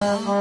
Uh-huh.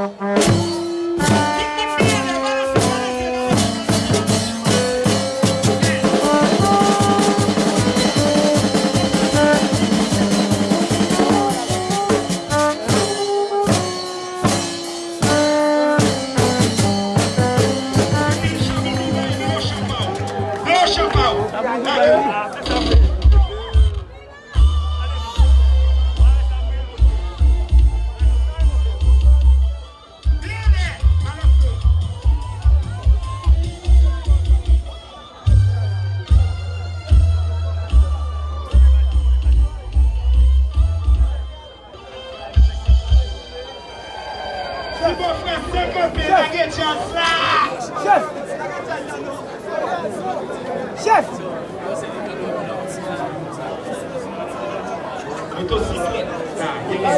motocicleta. Tá, aquele E a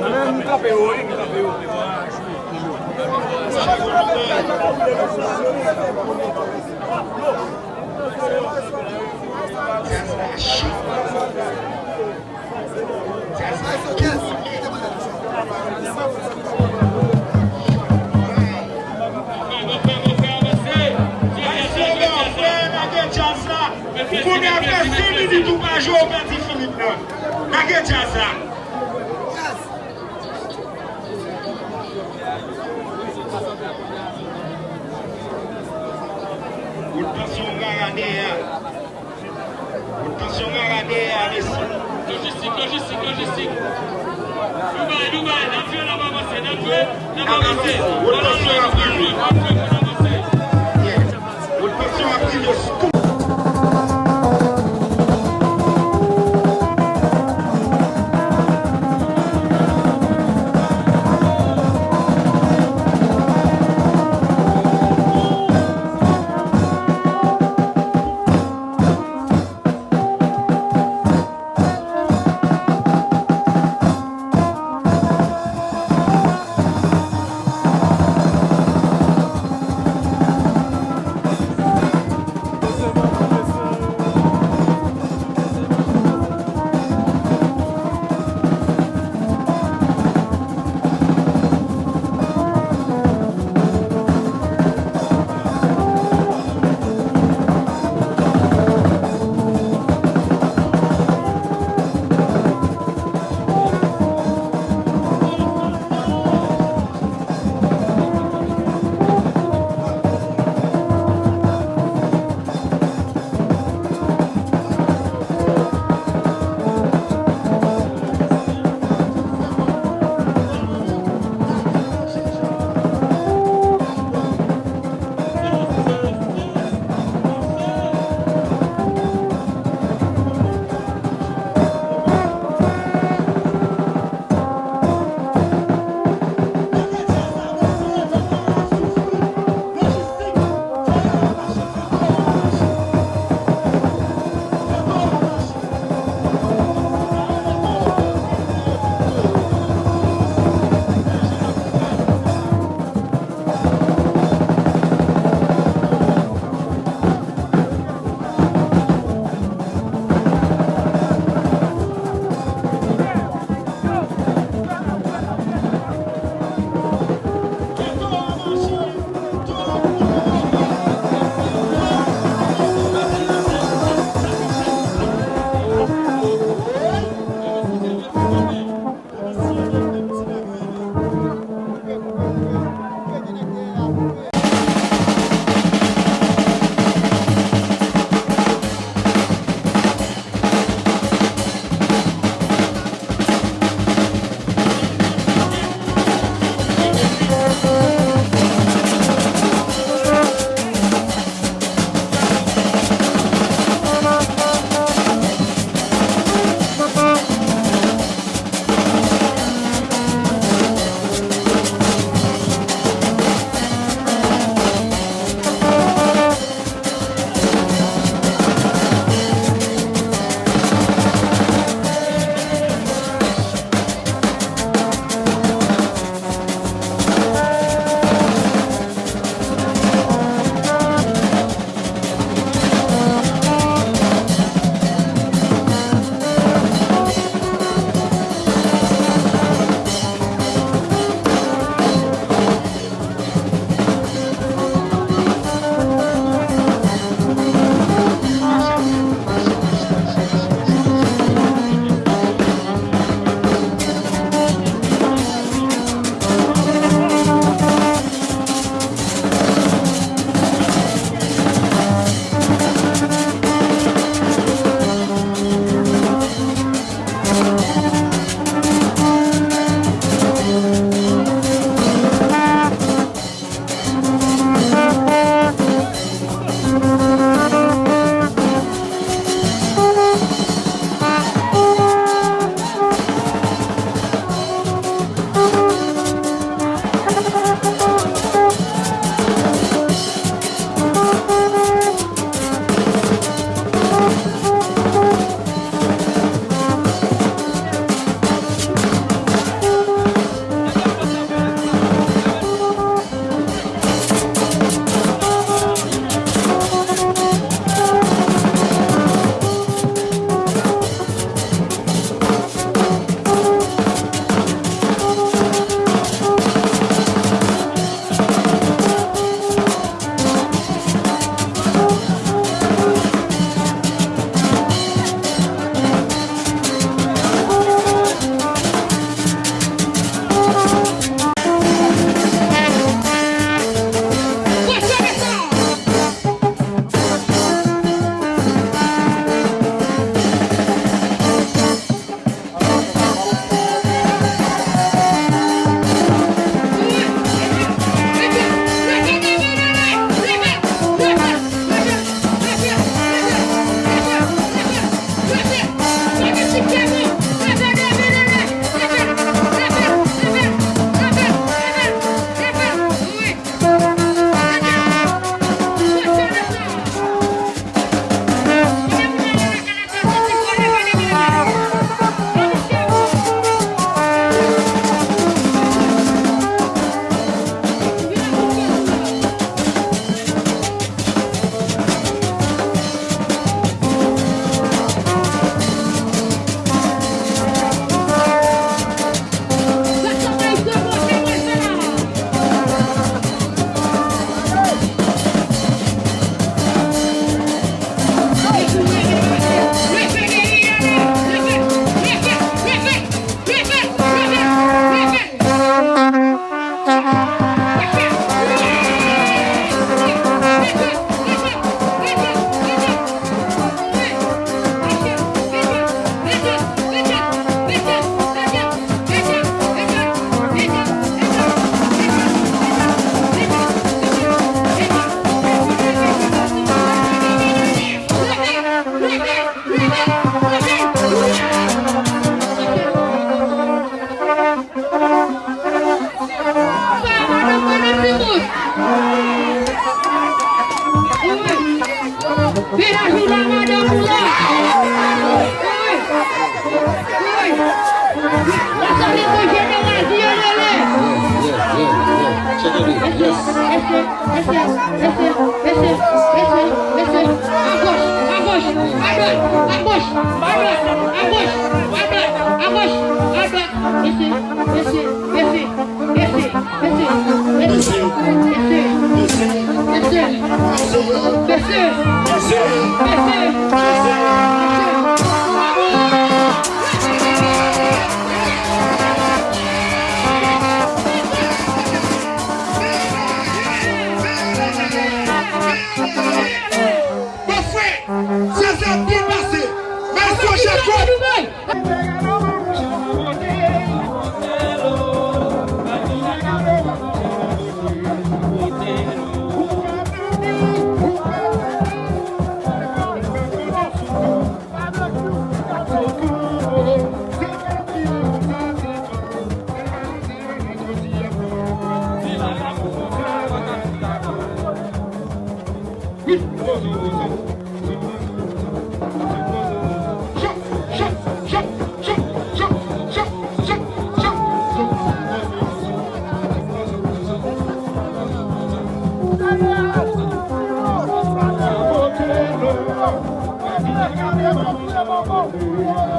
Não, não não a Bagye jaz la. Gout pasyon garade ya. Gout pasyon garade ya. Logistik, logistik, logistik. Dubai, Dubai. Nan fwe nan babase. Nan fwe nan babase. Gout pasyon garade ya.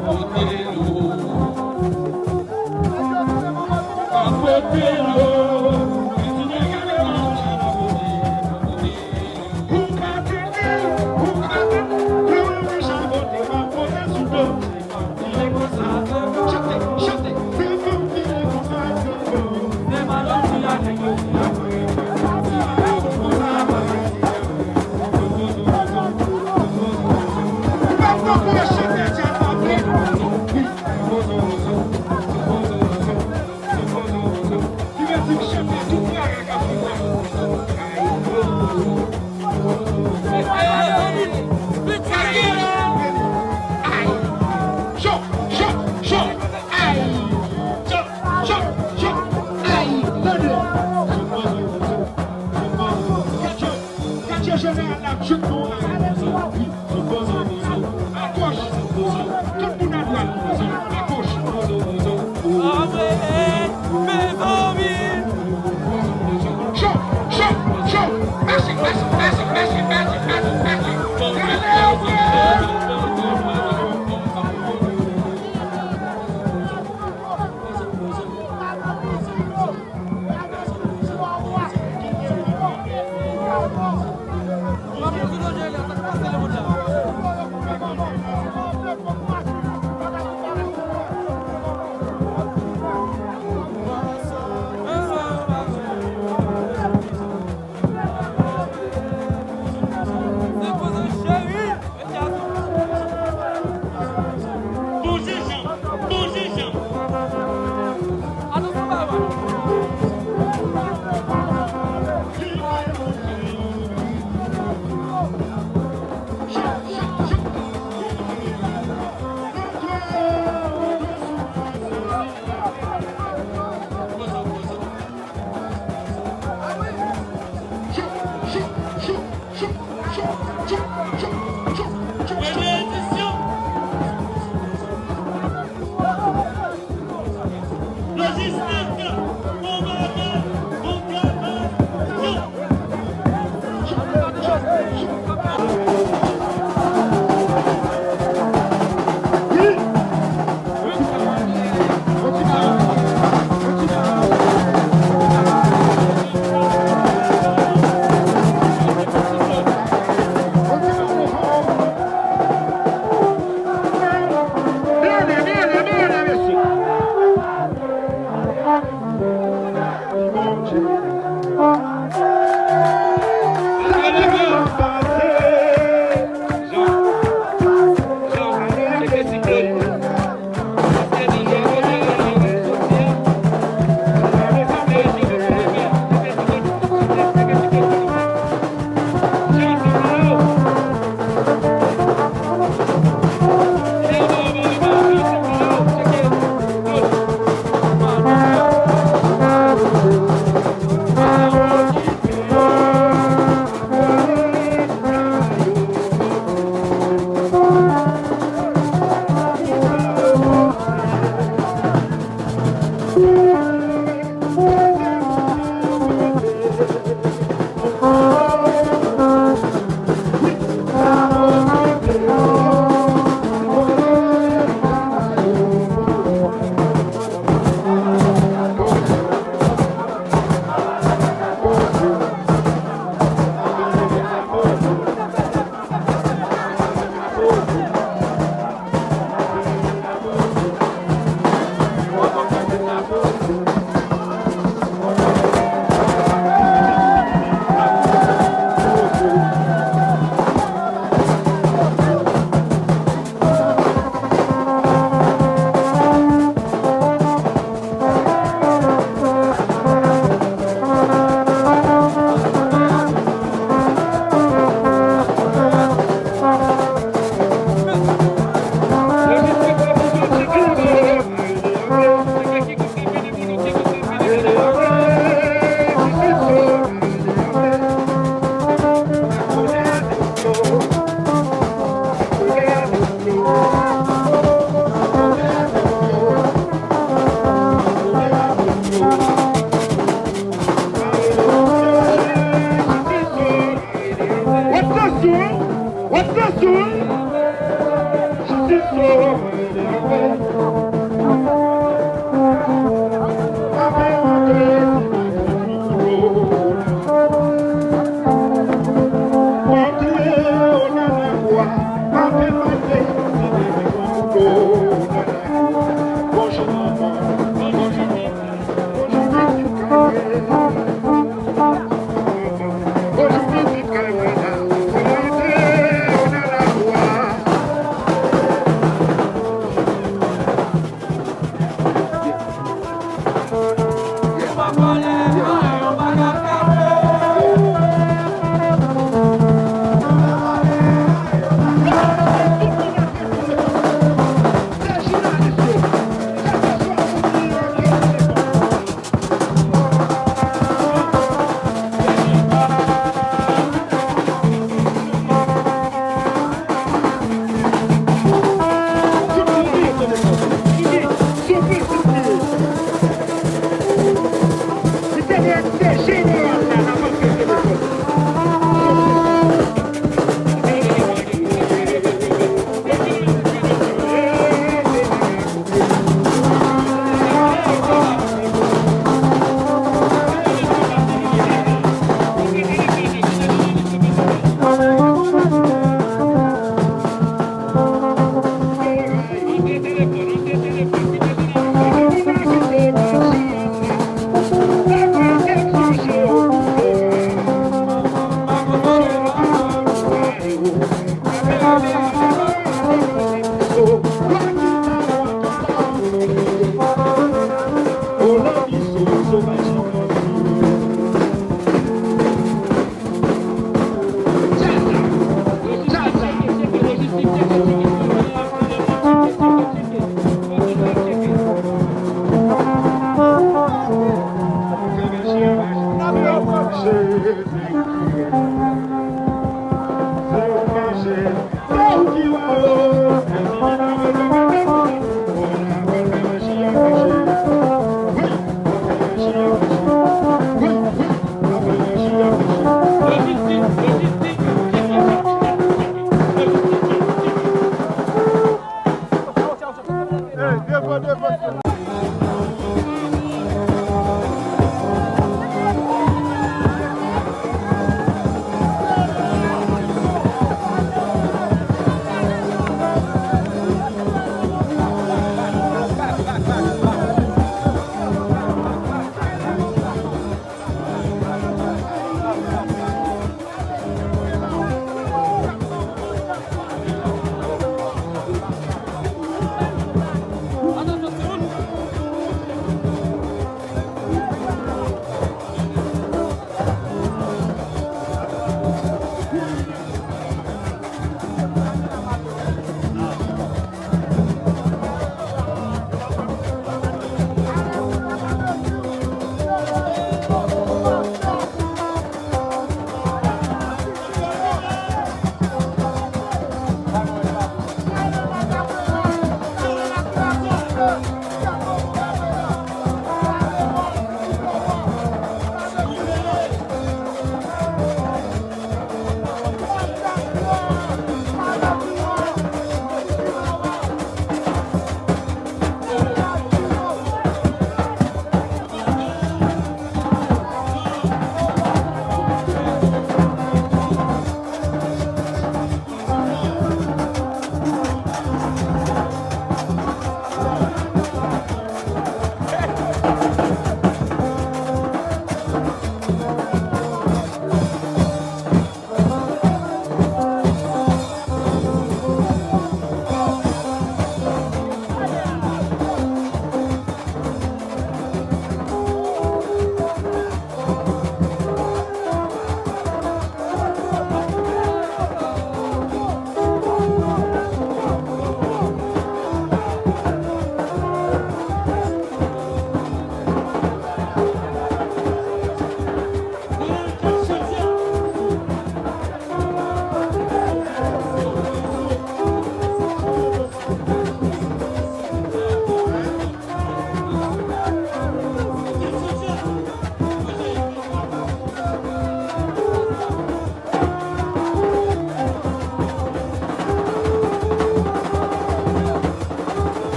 Vamos, querido. chercherai à la à gauche, tout le monde à droite, à gauche. Mes amis. Merci, merci, merci, merci.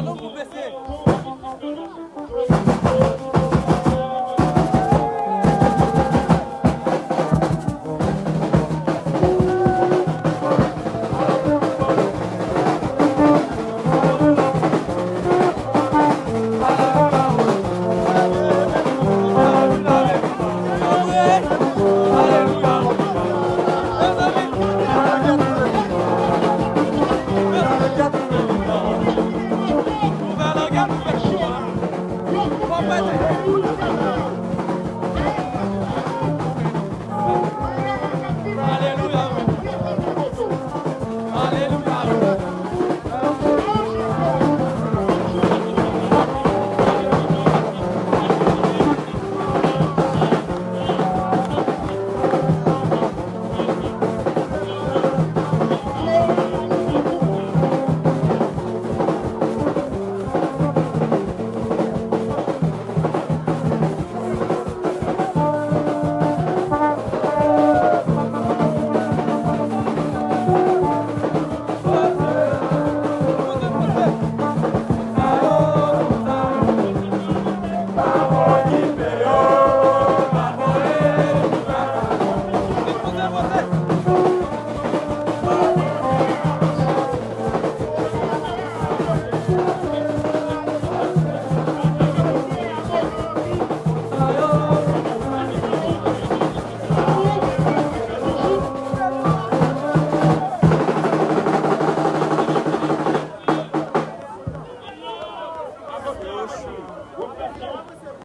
Alın bu besi.